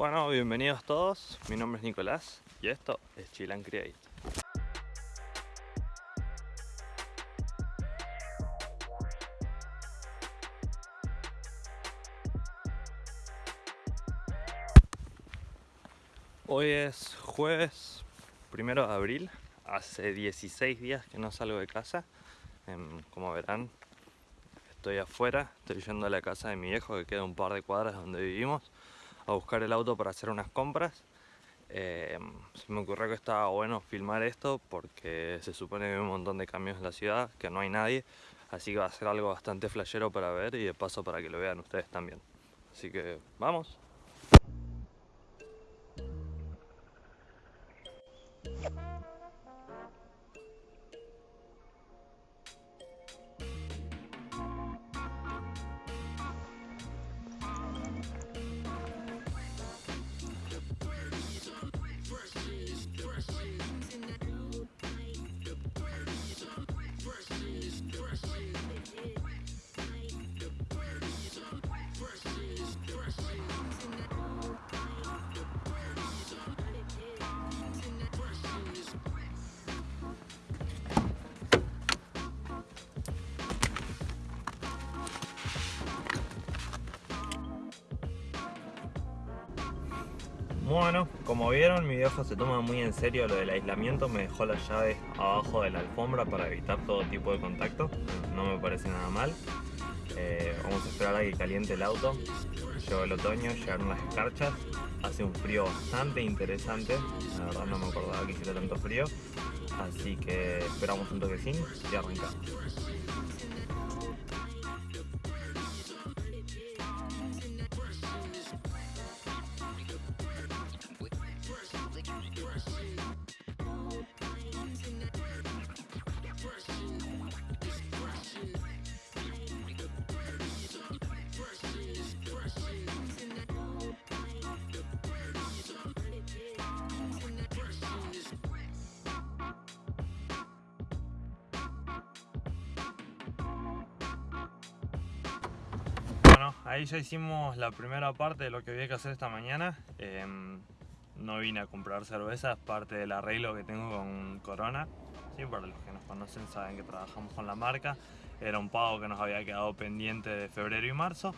Bueno, bienvenidos todos, mi nombre es Nicolás y esto es Chill and Create. Hoy es jueves primero de abril, hace 16 días que no salgo de casa. Em, como verán, estoy afuera, estoy yendo a la casa de mi viejo que queda un par de cuadras donde vivimos a buscar el auto para hacer unas compras. Em, se me ocurrió que estaba bueno filmar esto porque se supone que hay un montón de cambios en la ciudad, que no hay nadie, así que va a ser algo bastante flashero para ver y de paso para que lo vean ustedes también. Así que vamos. Bueno, como vieron, mi viejo se toma muy en serio lo del aislamiento. Me dejó la llave abajo de la alfombra para evitar todo tipo de contacto. No me parece nada mal. Eh, vamos a esperar a que caliente el auto. Llegó el otoño, llegaron las escarchas. Hace un frío bastante interesante. La verdad no me acordaba que hiciera tanto frío. Así que esperamos un toquecín y arrancamos. Bueno, ahí ya hicimos la primera parte de lo que había que hacer esta mañana. Em, no vine a comprar cerveza, es parte del arreglo que tengo con Corona. Sí, para los que nos conocen saben que trabajamos con la marca. Era un pago que nos había quedado pendiente de febrero y marzo.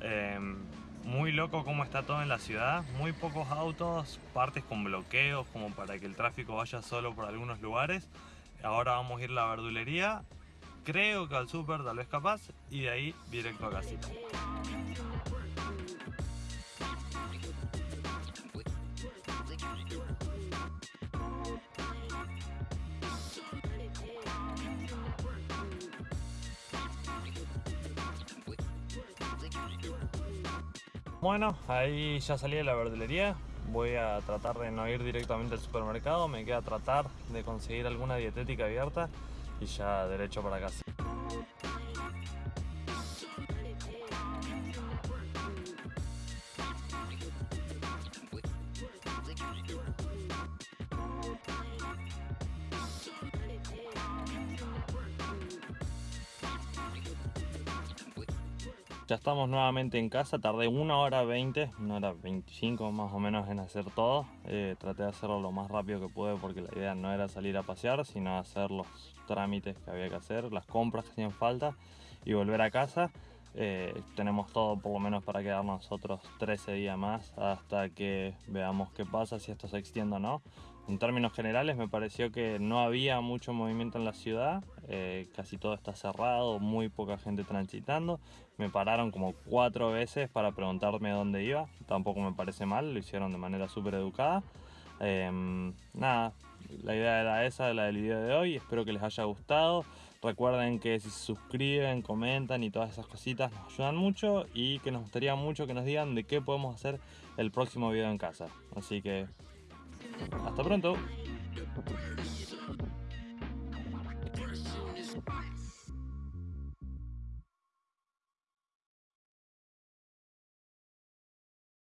Em, muy loco cómo está todo en la ciudad, muy pocos autos, partes con bloqueos como para que el tráfico vaya solo por algunos lugares. Ahora vamos a ir a la verdulería creo que al super tal vez capaz y de ahí directo a casita. Bueno, ahí ya salí de la verdulería. Voy a tratar de no ir directamente al supermercado. Me queda tratar de conseguir alguna dietética abierta y ya derecho para casa. Ya estamos nuevamente en casa, tardé una hora 20, una hora 25 más o menos en hacer todo. Eh, traté de hacerlo lo más rápido que pude porque la idea no era salir a pasear, sino hacer los trámites que había que hacer, las compras que hacían falta y volver a casa. Eh, tenemos todo por lo menos para quedarnos nosotros 13 días más hasta que veamos qué pasa, si esto se extiende o no. En términos generales me pareció que no había mucho movimiento en la ciudad, eh, casi todo está cerrado, muy poca gente transitando. Me pararon como cuatro veces para preguntarme dónde iba, tampoco me parece mal, lo hicieron de manera súper educada. Em, nada, la idea era esa, la del video de hoy, espero que les haya gustado. Recuerden que si se suscriben, comentan y todas esas cositas nos ayudan mucho y que nos gustaría mucho que nos digan de qué podemos hacer el próximo video en casa. Así que hasta pronto.